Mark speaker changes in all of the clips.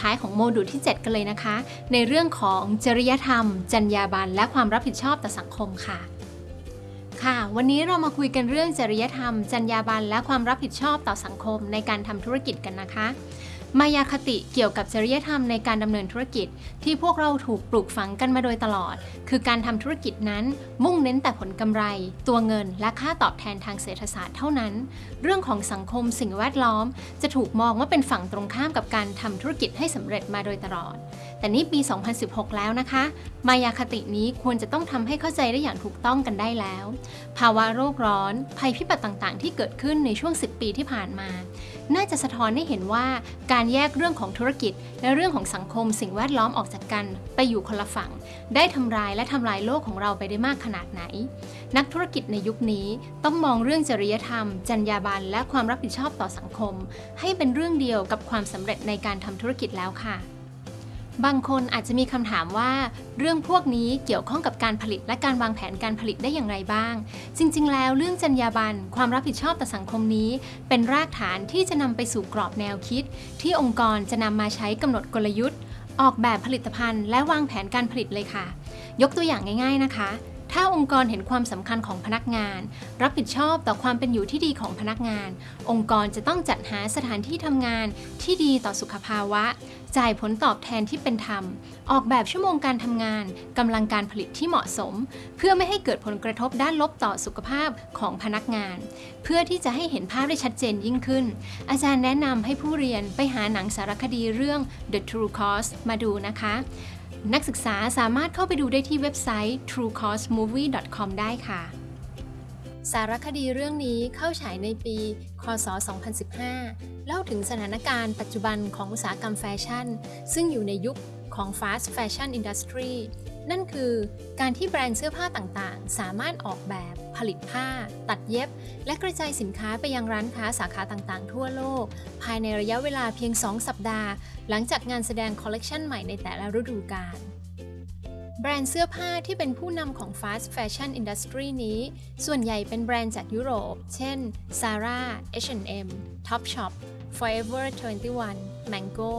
Speaker 1: ท้ายของโมดูลที่ 7 กันเลยนะคะ ในเรื่องของจริยธรรม จรรยาบรรณและความรับผิดชอบต่อสังคมค่ะ ค่ะ วันนี้เรามาคุยกันเรื่องจริยธรรม จรรยาบรรณและความรับผิดชอบต่อสังคมในการทำธุรกิจกันนะคะ มายาคติเกี่ยวกับจริยธรรมในการดำเนินธุรกิจ ที่พวกเราถูกปลูกฝังกันมาโดยตลอด คือการทำธุรกิจนั้น มุ่งเน้นแต่ผลกำไร ตัวเงินและค่าตอบแทนทางเศรษฐศาสตร์เท่านั้น เรื่องของสังคมสิ่งแวดล้อม จะถูกมองว่าเป็นฝั่งตรงข้ามกับการทำธุรกิจให้สำเร็จมาโดยตลอด แต่นี่ปี 2016 แล้วนะคะ มายาคตินี้ควรจะต้องทำให้เข้าใจได้อย่างถูกต้องกันได้แล้ว ภาวะโรคร้อน ภัยพิบัติต่างๆ ที่เกิดขึ้นในช่วง 10 ปีที่ผ่านมา น่าจะสะท้อนให้เห็นว่าการแยกเรื่องของธุรกิจ และเรื่องของสังคมสิ่งแวดล้อมออกจากกัน ไปอยู่คนละฝั่ง ได้ทำลายและทำลายโลกของเราไปได้มากขนาดไหน นักธุรกิจในยุคนี้ต้องมองเรื่องจริยธรรม จรรยาบรรณและความรับผิดชอบต่อสังคม ให้เป็นเรื่องเดียวกับความสำเร็จในการทำธุรกิจแล้วค่ะ บางคนอาจจะมีคำถามว่าเรื่องพวกนี้เกี่ยวข้องกับการผลิตและการวางแผนการผลิตได้อย่างไรบ้าง จริง ๆ แล้วเรื่องจรรยาบรรณความรับผิดชอบต่อสังคมนี้ เป็นรากฐานที่จะนำไปสู่กรอบแนวคิด ที่องค์กรจะนำมาใช้กำหนดกลยุทธ์ ออกแบบผลิตภัณฑ์ และวางแผนการผลิตเลยค่ะ ยกตัวอย่างง่าย ๆนะคะ ถ้าองค์กรเห็นความสำคัญของพนักงาน รับผิดชอบต่อความเป็นอยู่ที่ดีของพนักงาน องค์กรจะต้องจัดหาสถานที่ทำงานที่ดีต่อสุขภาวะ จ่ายผลตอบแทนที่เป็นธรรม ออกแบบชั่วโมงการทำงานกำลังการผลิตที่เหมาะสม เพื่อไม่ให้เกิดผลกระทบด้านลบต่อสุขภาพของพนักงาน เพื่อที่จะให้เห็นภาพได้ชัดเจนยิ่งขึ้น อาจารย์แนะนำให้ผู้เรียนไปหาหนังสารคดีเรื่อง The True Cost มาดูนะคะ นักศึกษาสามารถเข้าไปดูได้ที่เว็บไซต์ truecostmovie.com ได้ค่ะ สารคดีเรื่องนี้เข้าฉายในปี คศ 2015 เล่าถึงสถานการณ์ปัจจุบันของอุตสาหกรรมแฟชั่น ซึ่งอยู่ในยุคของ fast fashion industry นั่นคือ การที่แบรนด์เสื้อผ้าต่างๆ สามารถออกแบบ ผลิตผ้า ตัดเย็บ และกระจายสินค้าไปยังร้านค้าสาขาต่างๆ ทั่วโลก ภายในระยะเวลาเพียง 2 สัปดาห์ หลังจากงานแสดงคอลเลกชันใหม่ในแต่ละฤดูกาลแบรนด์เสื้อผ้าที่เป็นผู้นำของ fast fashion industry นี้ ส่วนใหญ่เป็นแบรนด์จากยุโรป เช่น Zara H&M Topshop Forever 21 Mango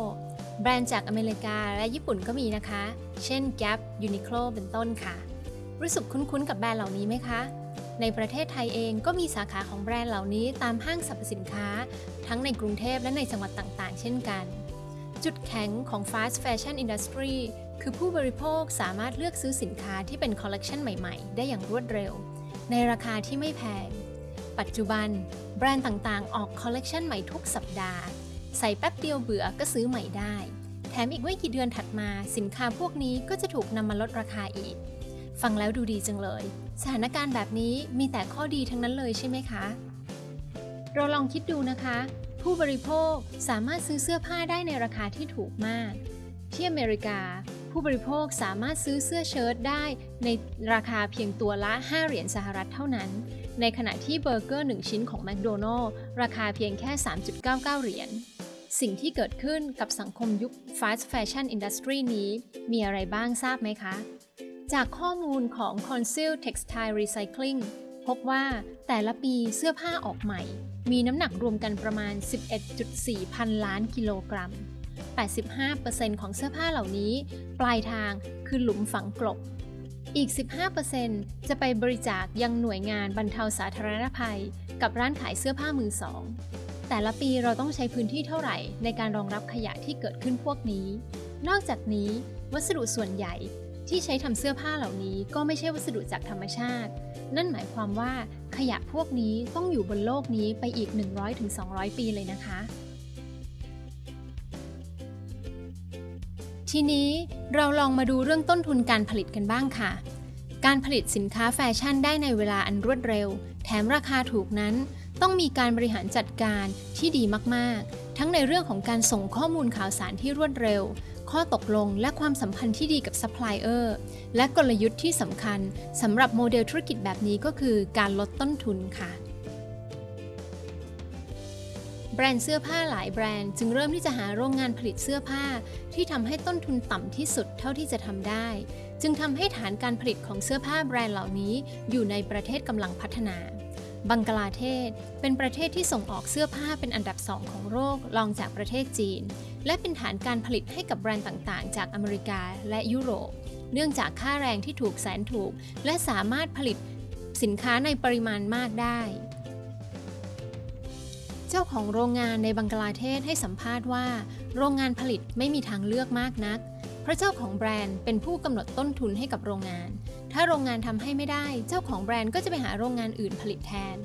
Speaker 1: แบรนด์จากอเมริกาและญี่ปุ่นก็มีนะคะ เช่น Gap Uniqlo เป็นต้นค่ะ รู้สึกคุ้นๆกับแบรนด์เหล่านี้ไหมคะ ในประเทศไทยเองก็มีสาขาของแบรนด์เหล่านี้ตามห้างสรรพสินค้า ทั้งในกรุงเทพและในจังหวัดต่างๆ เช่นกัน จุดแข็งของ fast fashion industry คือผู้บริโภคสามารถเลือกซื้อสินค้าที่เป็นคอลเลกชันใหม่ๆ ได้อย่างรวดเร็ว ในราคาที่ไม่แพง ปัจจุบัน แบรนด์ต่างๆ ออกคอลเลกชันใหม่ทุกสัปดาห์ ใส่แป๊บเดียวเบื่อก็ซื้อใหม่ได้ แถมอีกไม่กี่เดือนถัดมาสินค้าพวกนี้ก็จะถูกนำมาลดราคาอีก ฟังแล้วดูดีจังเลย สถานการณ์แบบนี้มีแต่ข้อดีทั้งนั้นเลยใช่ไหมคะ เราลองคิดดูนะคะ ผู้บริโภคสามารถซื้อเสื้อผ้าได้ในราคาที่ถูกมาก ที่อเมริกา ผู้บริโภคสามารถซื้อเสื้อเชิ้ตได้ในราคาเพียงตัวละ 5 เหรียญสหรัฐเท่านั้นในขณะที่เบอร์เกอร์ 1 ชิ้นของแมคโดนัลล์ราคาเพียงแค่ 3.99 เหรียญ สิ่งที่เกิดขึ้นกับสังคมยุค fast fashion industry นี้ มีอะไรบ้างทราบไหมคะ จากข้อมูลของ Conceal Textile Recycling พบว่าแต่ละปีเสื้อผ้าออกใหม่ มีน้ำหนักรวมกันประมาณ 11.4 พันล้านกิโลกรัม 85%ของเสื้อผ้าเหล่านี้ ปลายทางคือหลุมฝังกลบ อีก 15%จะไปบริจาคยังหน่วยงานบรรเทาสาธารณภัย กับร้านขายเสื้อผ้ามือสอง แต่ละปีเราต้องใช้พื้นที่เท่าไหร่ ในการรองรับขยะที่เกิดขึ้นพวกนี้ นอกจากนี้ วัสดุส่วนใหญ่ที่ใช้ทำเสื้อผ้าเหล่านี้ก็ไม่ใช่วัสดุจากธรรมชาติ นั่นหมายความว่าขยะพวกนี้ต้องอยู่บนโลกนี้ไปอีก 100-200 ปีเลยนะคะ ทีนี้เราลองมาดูเรื่องต้นทุนการผลิตกันบ้างค่ะ การผลิตสินค้าแฟชั่นได้ในเวลาอันรวดเร็ว แถมราคาถูกนั้น ต้องมีการบริหารจัดการที่ดีมากๆ ทั้งในเรื่องของการส่งข้อมูลข่าวสารที่รวดเร็ว ข้อตกลงและความสัมพันธ์ที่ดีกับซัพพลายเออร์ และกลยุทธ์ที่สำคัญสำหรับโมเดลธุรกิจแบบนี้ก็คือการลดต้นทุนค่ะแบรนด์เสื้อผ้าหลายแบรนด์จึงเริ่มที่จะหาโรงงานผลิตเสื้อผ้า ที่ทำให้ต้นทุนต่ำที่สุดเท่าที่จะทำได้ จึงทำให้ฐานการผลิตของเสื้อผ้าแบรนด์เหล่านี้อยู่ในประเทศกำลังพัฒนา บังกลาเทศ เป็นประเทศที่ส่งออกเสื้อผ้าเป็นอันดับสองของโลกรองจากประเทศจีน และเป็นฐานการผลิตให้กับแบรนด์ต่างๆ จากอเมริกาและยุโรป เนื่องจากค่าแรงที่ถูกแสนถูก และสามารถผลิตสินค้าในปริมาณมากได้ เจ้าของโรงงานในบังกลาเทศให้สัมภาษณ์ว่า โรงงานผลิตไม่มีทางเลือกมากนักเพราะเจ้าของแบรนด์เป็นผู้กำหนดต้นทุนให้กับโรงงาน ถ้าโรงงานทำให้ไม่ได้ เจ้าของแบรนด์ก็จะไปหาโรงงานอื่นผลิตแทน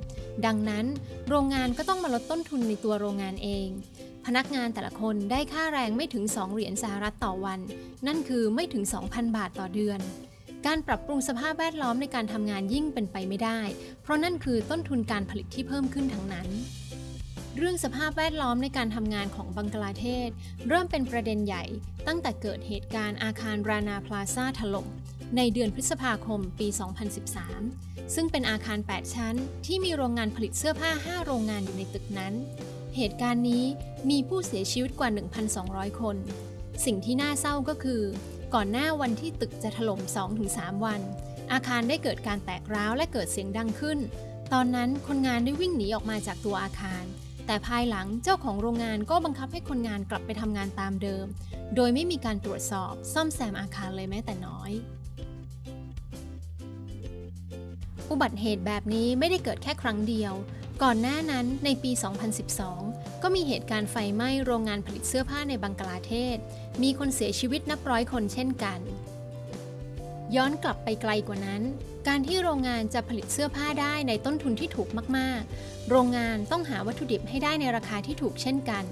Speaker 1: ดังนั้น โรงงานก็ต้องมาลดต้นทุนในตัวโรงงานเอง พนักงานแต่ละคนได้ค่าแรงไม่ถึง 2 เหรียญสหรัฐต่อวัน นั่นคือไม่ถึง 2,000 บาทต่อเดือน การปรับปรุงสภาพแวดล้อมในการทำงานยิ่งเป็นไปไม่ได้ เพราะนั่นคือต้นทุนการผลิตที่เพิ่มขึ้นทั้งนั้นเรื่องสภาพแวดล้อมในการทำงานของบังกลาเทศ เริ่มเป็นประเด็นใหญ่ตั้งแต่เกิดเหตุการณ์อาคารรานาพลาซาถล่ม ในเดือนพฤษภาคมปี 2013 ซึ่งเป็นอาคาร 8 ชั้น ที่มีโรงงานผลิตเสื้อผ้า 5 โรงงานอยู่ในตึกนั้น เหตุการณ์นี้มีผู้เสียชีวิตกว่า 1,200 คน สิ่งที่น่าเศร้าก็คือ ก่อนหน้าวันที่ตึกจะถล่ม 2-3 วัน อาคารได้เกิดการแตกร้าวและเกิดเสียงดังขึ้น ตอนนั้นคนงานได้วิ่งหนีออกมาจากตัวอาคารแต่ภายหลังเจ้าของโรงงานก็บังคับให้คนงานกลับไปทำงานตามเดิม โดยไม่มีการตรวจสอบซ่อมแซมอาคารเลยแม้แต่น้อย อุบัติเหตุแบบนี้ไม่ได้เกิดแค่ครั้งเดียว ก่อนหน้านั้นในปี 2012 ก็มีเหตุการณ์ไฟไหม้โรงงานผลิตเสื้อผ้าในบังกลาเทศ มีคนเสียชีวิตนับร้อยคนเช่นกัน ย้อนกลับไปไกลกว่านั้น การที่โรงงานจะผลิตเสื้อผ้าได้ในต้นทุนที่ถูกมากๆ โรงงานต้องหาวัตถุดิบให้ได้ในราคาที่ถูกเช่นกัน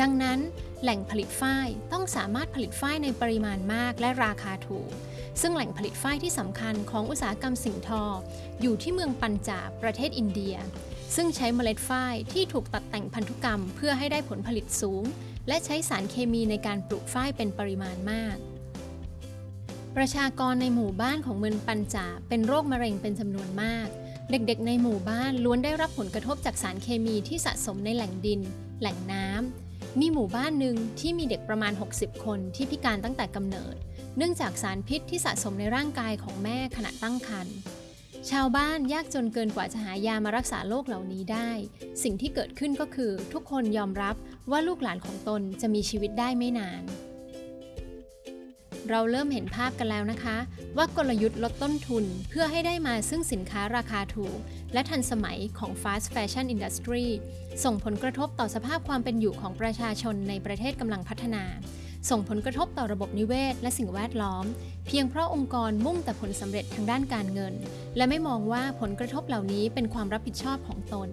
Speaker 1: ดังนั้นแหล่งผลิตฝ้ายต้องสามารถผลิตฝ้ายในปริมาณมากและราคาถูก ซึ่งแหล่งผลิตฝ้ายที่สำคัญของอุตสาหกรรมสิ่งทอ อยู่ที่เมืองปัญจาบประเทศอินเดีย ซึ่งใช้เมล็ดฝ้ายที่ถูกตัดแต่งพันธุกรรมเพื่อให้ได้ผลผลิตสูง และใช้สารเคมีในการปลูกฝ้ายเป็นปริมาณมาก ประชากรในหมู่บ้านของเมืองปัญจาบเป็นโรคมะเร็งเป็นจำนวนมาก เด็กๆ ในหมู่บ้านล้วนได้รับผลกระทบจากสารเคมีที่สะสมในแหล่งดิน แหล่งน้ำ มีหมู่บ้านหนึ่งที่มีเด็กประมาณ 60 คนที่พิการตั้งแต่กำเนิด เนื่องจากสารพิษที่สะสมในร่างกายของแม่ขณะตั้งครรภ์ชาวบ้านยากจนเกินกว่าจะหายามารักษาโรคเหล่านี้ได้ สิ่งที่เกิดขึ้นก็คือทุกคนยอมรับว่าลูกหลานของตนจะมีชีวิตได้ไม่นาน เราเริ่มเห็นภาพกันแล้วนะคะ ว่ากลยุทธ์ลดต้นทุนเพื่อให้ได้มาซึ่งสินค้าราคาถูก และทันสมัยของ fast fashion industry ส่งผลกระทบต่อสภาพความเป็นอยู่ของประชาชนในประเทศกำลังพัฒนา ส่งผลกระทบต่อระบบนิเวศ และสิ่งแวดล้อม เพียงเพราะองค์กรมุ่งแต่ผลสำเร็จทางด้านการเงิน และไม่มองว่าผลกระทบเหล่านี้เป็นความรับผิดชอบของตน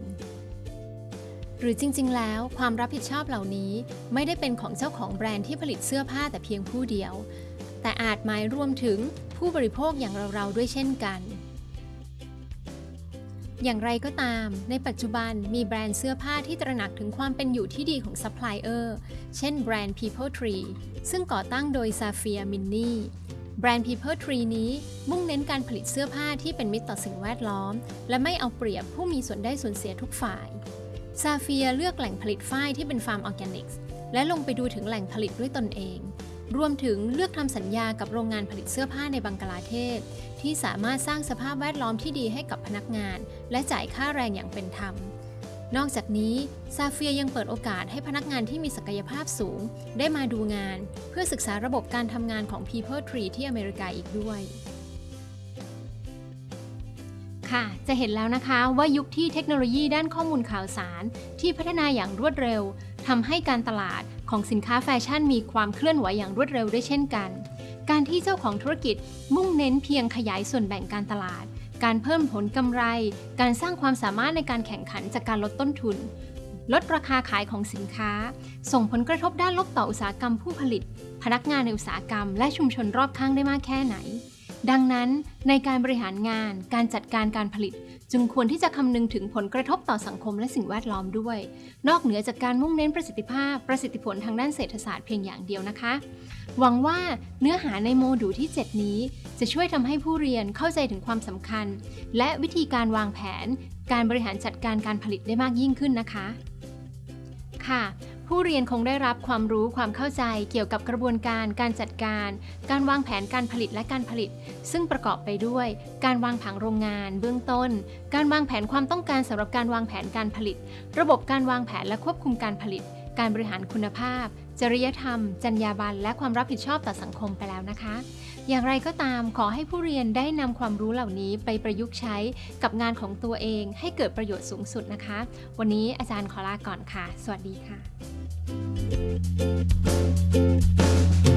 Speaker 1: หรือจริง ๆ แล้วความรับผิดชอบเหล่านี้ไม่ได้เป็นของเจ้าของแบรนด์ที่ผลิตเสื้อผ้าแต่เพียงผู้เดียว แต่อาจหมายรวมถึงผู้บริโภคอย่างเราๆด้วยเช่นกัน อย่างไรก็ตาม ในปัจจุบันมีแบรนด์เสื้อผ้าที่ตระหนักถึงความเป็นอยู่ที่ดีของซัพพลายเออร์ เช่นแบรนด์ People Tree ซึ่งก่อตั้งโดยซาเฟียมินนี่แบรนด์ People Tree นี้มุ่งเน้นการผลิตเสื้อผ้าที่เป็นมิตรต่อสิ่งแวดล้อม และไม่เอาเปรียบผู้มีส่วนได้ส่วนเสียทุกฝ่าย ซาเฟียเลือกแหล่งผลิตฝ้ายที่เป็นฟาร์มออร์แกนิกส์และลงไปดูถึงแหล่งผลิตด้วยตนเอง รวมถึงเลือกทำสัญญากับโรงงานผลิตเสื้อผ้าในบังกลาเทศ ที่สามารถสร้างสภาพแวดล้อมที่ดีให้กับพนักงาน และจ่ายค่าแรงอย่างเป็นธรรม นอกจากนี้ซาเฟียยังเปิดโอกาสให้พนักงานที่มีศักยภาพสูง ได้มาดูงาน เพื่อศึกษาระบบการทำงานของ People Tree ที่อเมริกาอีกด้วยค่ะ จะเห็นแล้วนะคะว่ายุคที่เทคโนโลยีด้านข้อมูลข่าวสารที่พัฒนาอย่างรวดเร็วทำให้การตลาด ของสินค้าแฟชั่นมีความเคลื่อนไหวอย่างรวดเร็วด้วยเช่นกัน การที่เจ้าของธุรกิจมุ่งเน้นเพียงขยายส่วนแบ่งการตลาด การเพิ่มผลกำไร การสร้างความสามารถในการแข่งขันจากการลดต้นทุน ลดราคาขายของสินค้า ส่งผลกระทบด้านลบต่ออุตสาหกรรมผู้ผลิต พนักงานในอุตสาหกรรม และชุมชนรอบข้างได้มากแค่ไหน ดังนั้นในการบริหารงาน การจัดการการผลิต จึงควรที่จะคำนึงถึงผลกระทบต่อสังคมและสิ่งแวดล้อมด้วย นอกเหนือจากการมุ่งเน้นประสิทธิภาพ ประสิทธิผลทางด้านเศรษฐศาสตร์เพียงอย่างเดียวนะคะ หวังว่าเนื้อหาในโมดูลที่ 7 นี้ จะช่วยทำให้ผู้เรียนเข้าใจถึงความสำคัญ และวิธีการวางแผน การบริหารจัดการการผลิตได้มากยิ่งขึ้นนะคะ ค่ะ ผู้เรียนคงได้รับความรู้ความเข้าใจเกี่ยวกับกระบวนการ การจัดการ การวางแผนการผลิตและการผลิต ซึ่งประกอบไปด้วย การวางผังโรงงาน เบื้องต้น การวางแผนความต้องการสำหรับการวางแผนการผลิต ระบบการวางแผนและควบคุมการผลิต การบริหารคุณภาพ จริยธรรม จรรยาบรรณและความรับผิดชอบต่อสังคมไปแล้วนะคะ อย่างไรก็ตามขอให้ผู้เรียนได้นำความรู้เหล่านี้ไปประยุกต์ใช้กับงานของตัวเองให้เกิดประโยชน์สูงสุดนะคะ วันนี้อาจารย์ขอลาก่อนค่ะ สวัสดีค่ะ Thank you.